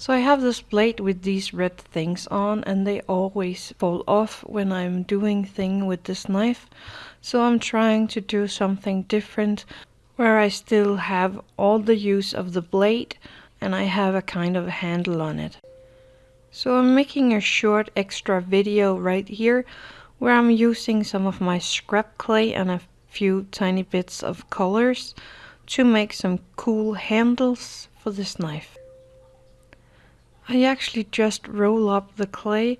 So I have this blade with these red things on and they always fall off when I'm doing thing with this knife. So I'm trying to do something different where I still have all the use of the blade and I have a kind of handle on it. So I'm making a short extra video right here where I'm using some of my scrap clay and a few tiny bits of colors to make some cool handles for this knife. I actually just roll up the clay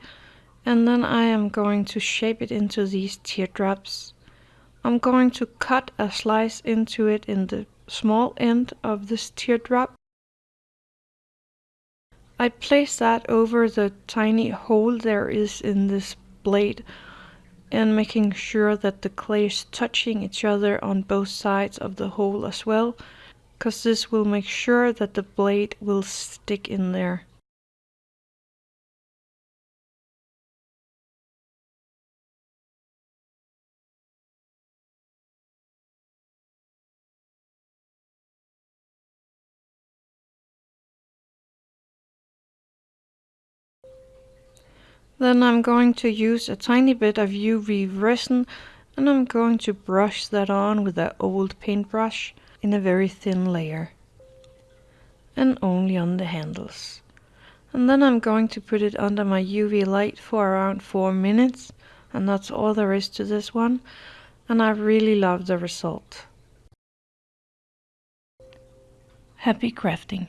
and then I am going to shape it into these teardrops. I'm going to cut a slice into it in the small end of this teardrop. I place that over the tiny hole there is in this blade and making sure that the clay is touching each other on both sides of the hole as well because this will make sure that the blade will stick in there. Then I'm going to use a tiny bit of UV resin and I'm going to brush that on with an old paintbrush in a very thin layer. And only on the handles. And then I'm going to put it under my UV light for around 4 minutes. And that's all there is to this one. And I really love the result. Happy crafting!